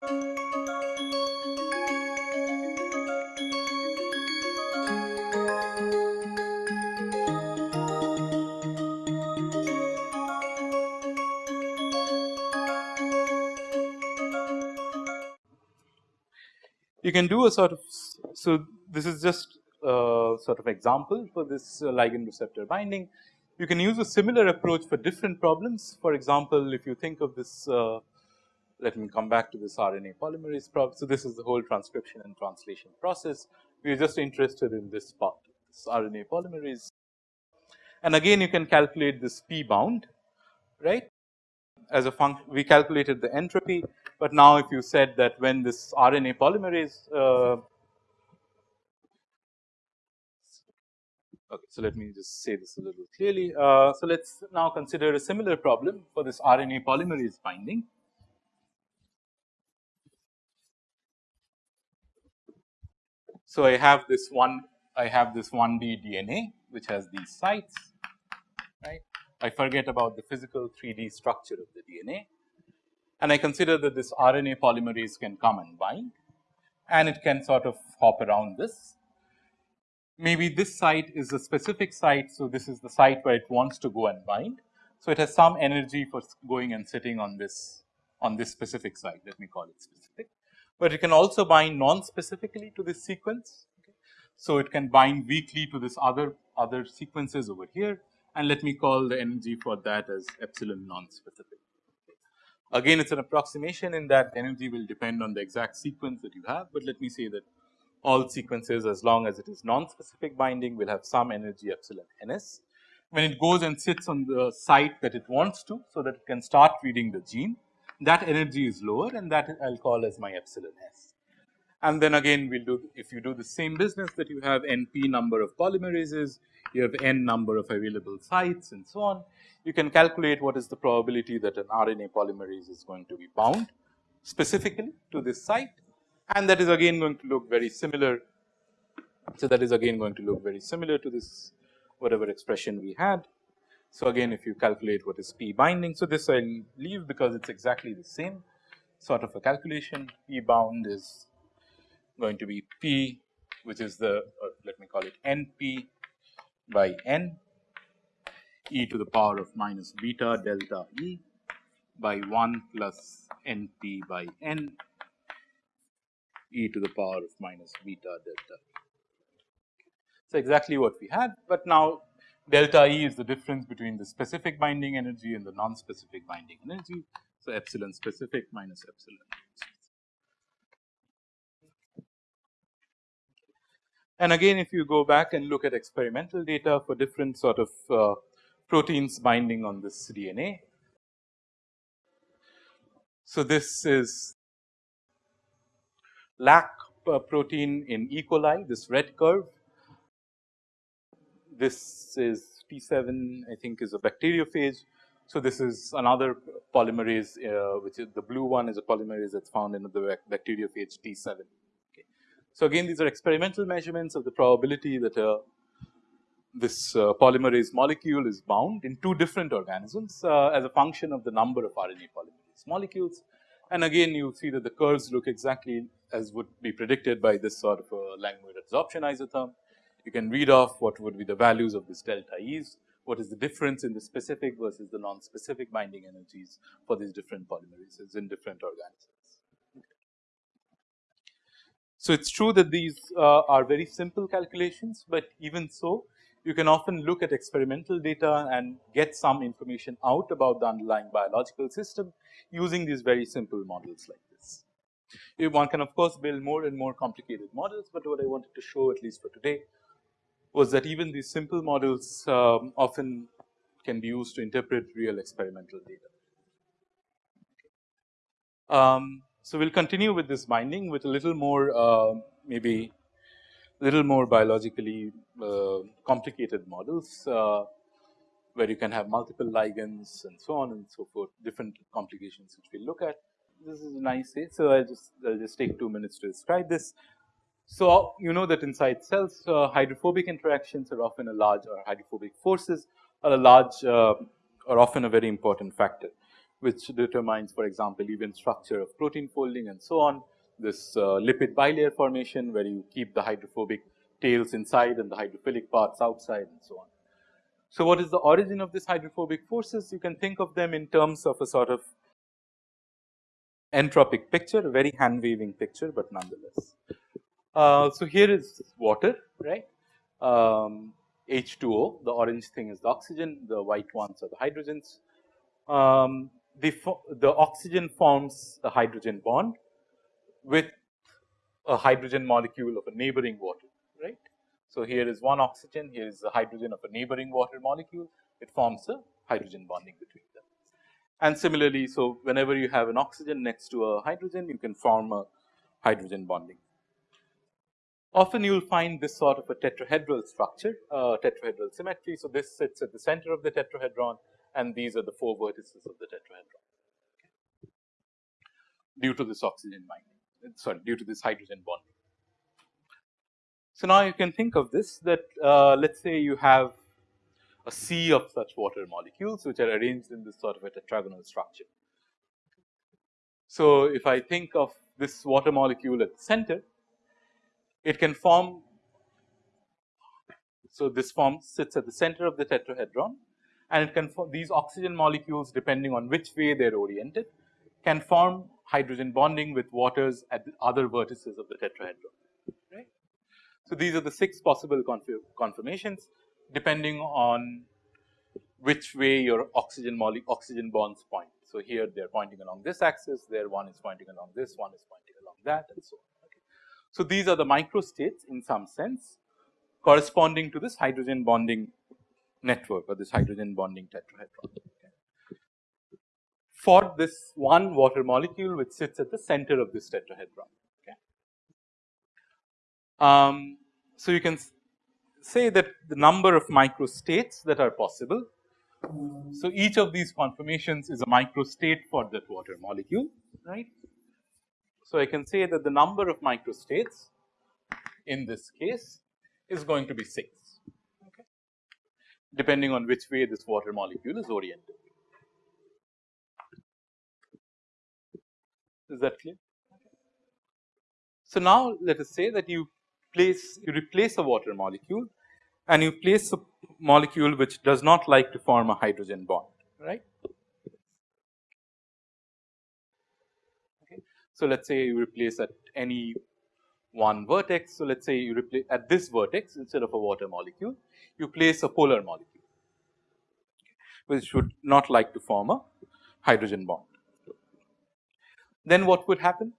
You can do a sort of so this is just a sort of example for this uh, ligand receptor binding. You can use a similar approach for different problems. For example, if you think of this uh, let me come back to this RNA polymerase problem. So, this is the whole transcription and translation process. We are just interested in this part, this RNA polymerase. And again, you can calculate this P bound, right? As a function, we calculated the entropy, but now if you said that when this RNA polymerase, uh, okay, so let me just say this a little clearly. Uh, so let's now consider a similar problem for this RNA polymerase binding. So, I have this one I have this 1D DNA which has these sites right. I forget about the physical 3D structure of the DNA and I consider that this RNA polymerase can come and bind and it can sort of hop around this. Maybe this site is a specific site. So, this is the site where it wants to go and bind. So, it has some energy for going and sitting on this on this specific site let me call it specific but it can also bind non-specifically to this sequence. Okay. So, it can bind weakly to this other other sequences over here and let me call the energy for that as epsilon non-specific. Again, it is an approximation in that energy will depend on the exact sequence that you have, but let me say that all sequences as long as it is non-specific binding will have some energy epsilon ns. When it goes and sits on the site that it wants to, so that it can start reading the gene, that energy is lower and that I will call as my epsilon s. And then again we will do if you do the same business that you have n p number of polymerases, you have n number of available sites and so on. You can calculate what is the probability that an RNA polymerase is going to be bound specifically to this site and that is again going to look very similar. So, that is again going to look very similar to this whatever expression we had. So, again if you calculate what is P binding. So, this I will leave because it is exactly the same sort of a calculation P bound is going to be P which is the let me call it NP by N e to the power of minus beta delta E by 1 plus NP by N e to the power of minus beta delta. So, exactly what we had, but now delta E is the difference between the specific binding energy and the non-specific binding energy. So, epsilon specific minus epsilon. And again if you go back and look at experimental data for different sort of uh, proteins binding on this DNA. So, this is lac uh, protein in E. coli this red curve this is T7 I think is a bacteriophage. So, this is another polymerase uh, which is the blue one is a polymerase that is found in the bacteriophage T7. Okay. So, again these are experimental measurements of the probability that uh, this uh, polymerase molecule is bound in two different organisms uh, as a function of the number of RNA polymerase molecules. And again you see that the curves look exactly as would be predicted by this sort of a Langmuir adsorption isotherm you can read off what would be the values of this delta E's, what is the difference in the specific versus the non-specific binding energies for these different polymerases in different organisms. So, it is true that these uh, are very simple calculations, but even so you can often look at experimental data and get some information out about the underlying biological system using these very simple models like this. One can of course build more and more complicated models, but what I wanted to show at least for today was that even these simple models um, often can be used to interpret real experimental data. Um, so, we will continue with this binding with a little more uh, maybe little more biologically uh, complicated models uh, where you can have multiple ligands and so on and so forth different complications which we will look at. This is a nice say. So, I just I will just take 2 minutes to describe this. So, you know that inside cells uh, hydrophobic interactions are often a large or hydrophobic forces are a large uh, are often a very important factor. which determines for example, even structure of protein folding and so on. This uh, lipid bilayer formation where you keep the hydrophobic tails inside and the hydrophilic parts outside and so on. So, what is the origin of this hydrophobic forces? You can think of them in terms of a sort of entropic picture, a very hand waving picture, but nonetheless. Uh, so, here is water, right. Um, H2O, the orange thing is the oxygen, the white ones are the hydrogens. Um, the, the oxygen forms a hydrogen bond with a hydrogen molecule of a neighboring water, right. So, here is one oxygen, here is the hydrogen of a neighboring water molecule, it forms a hydrogen bonding between them. And similarly, so whenever you have an oxygen next to a hydrogen, you can form a hydrogen bonding. Often you will find this sort of a tetrahedral structure, uh, tetrahedral symmetry. So, this sits at the center of the tetrahedron and these are the four vertices of the tetrahedron okay. due to this oxygen binding, sorry, due to this hydrogen bonding. So, now you can think of this that uh, let us say you have a sea of such water molecules which are arranged in this sort of a tetragonal structure. So, if I think of this water molecule at the center, it can form. So, this form sits at the center of the tetrahedron and it can form these oxygen molecules depending on which way they are oriented can form hydrogen bonding with waters at the other vertices of the tetrahedron. Right. So, these are the six possible conformations depending on which way your oxygen oxygen bonds point. So, here they are pointing along this axis, there one is pointing along this, one is pointing along that and so on. So, these are the microstates in some sense corresponding to this hydrogen bonding network or this hydrogen bonding tetrahedron. For this one water molecule which sits at the center of this tetrahedron. Okay. Um, so, you can say that the number of microstates that are possible. So, each of these conformations is a microstate for that water molecule right. So, I can say that the number of microstates in this case is going to be 6 okay, depending on which way this water molecule is oriented. Is that clear? So, now let us say that you place you replace a water molecule and you place a molecule which does not like to form a hydrogen bond right. Okay. So, let us say you replace at any one vertex. So, let us say you replace at this vertex instead of a water molecule you place a polar molecule which should not like to form a hydrogen bond. Then what would happen?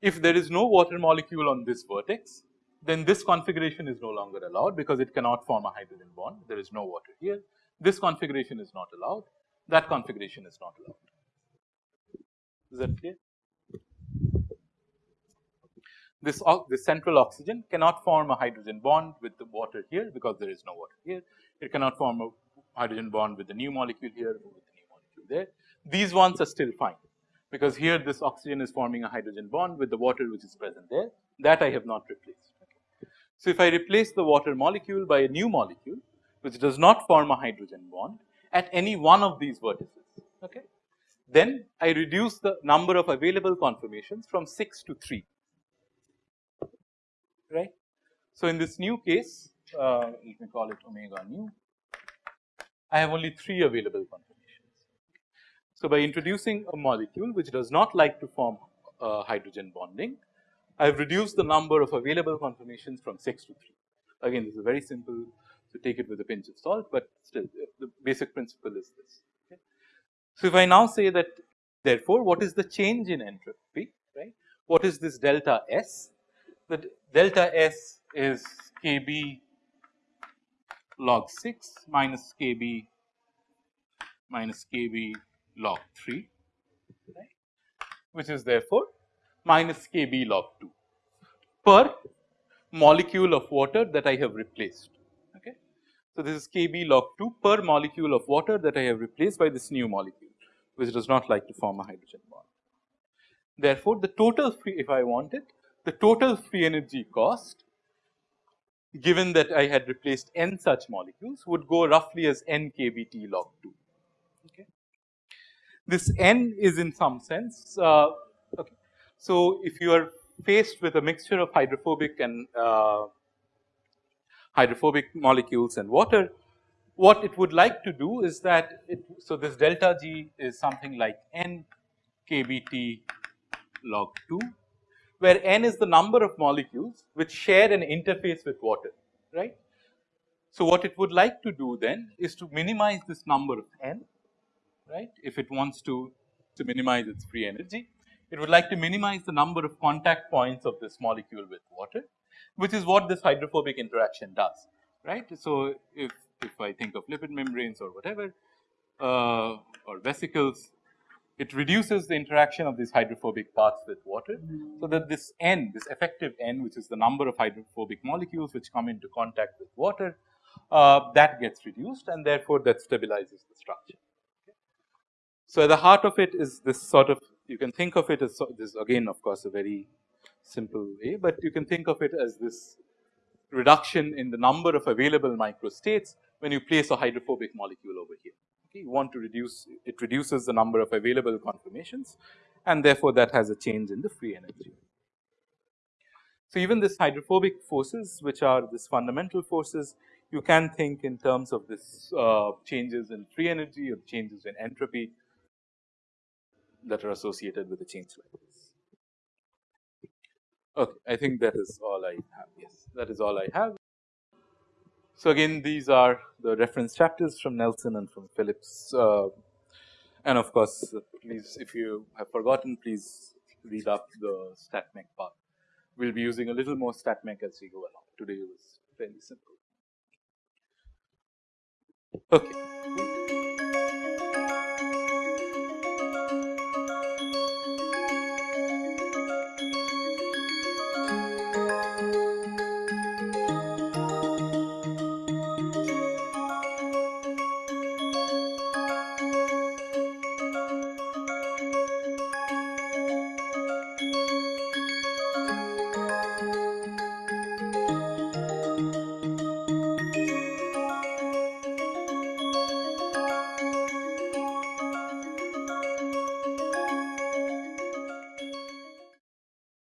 If there is no water molecule on this vertex then this configuration is no longer allowed because it cannot form a hydrogen bond. There is no water here. This configuration is not allowed. That configuration is not allowed. Is that clear? This, this central oxygen cannot form a hydrogen bond with the water here because there is no water here. It cannot form a hydrogen bond with the new molecule here or with the new molecule there. These ones are still fine because here this oxygen is forming a hydrogen bond with the water which is present there that I have not replaced. So, if I replace the water molecule by a new molecule which does not form a hydrogen bond at any one of these vertices, okay, then I reduce the number of available conformations from 6 to 3, right. So, in this new case, uh, let me call it omega nu, I have only 3 available conformations. So, by introducing a molecule which does not like to form uh, hydrogen bonding, I have reduced the number of available conformations from 6 to 3. Again, this is very simple, so take it with a pinch of salt, but still the basic principle is this. Okay. So, if I now say that therefore, what is the change in entropy, right? What is this delta S? The delta S is Kb log 6 minus Kb minus Kb log 3, right, which is therefore minus Kb log 2 per molecule of water that I have replaced. Okay. So, this is Kb log 2 per molecule of water that I have replaced by this new molecule which does not like to form a hydrogen bond. Therefore, the total free if I want it the total free energy cost given that I had replaced n such molecules would go roughly as n kBT log 2. Okay. this n is in some sense uh, okay. So, if you are faced with a mixture of hydrophobic and uh, hydrophobic molecules and water, what it would like to do is that it, so this delta G is something like n kBT log 2 where n is the number of molecules which share an interface with water right. So, what it would like to do then is to minimize this number of n right if it wants to to minimize its free energy. It would like to minimize the number of contact points of this molecule with water which is what this hydrophobic interaction does right. So, if if I think of lipid membranes or whatever uh, or vesicles it reduces the interaction of these hydrophobic parts with water. So, that this n this effective n which is the number of hydrophobic molecules which come into contact with water uh, that gets reduced and therefore, that stabilizes the structure. So, at the heart of it is this sort of you can think of it as so, this again of course, a very simple way, but you can think of it as this reduction in the number of available microstates when you place a hydrophobic molecule over here. You want to reduce it reduces the number of available conformations and therefore, that has a change in the free energy. So, even this hydrophobic forces which are this fundamental forces you can think in terms of this uh, changes in free energy or changes in entropy that are associated with a change like this. Okay, I think that is all I have. Yes, that is all I have. So, again these are the reference chapters from Nelson and from Phillips uh, and of course, please if you have forgotten please read up the StatMech part. We will be using a little more StatMech as we go along. Today was fairly simple. Okay.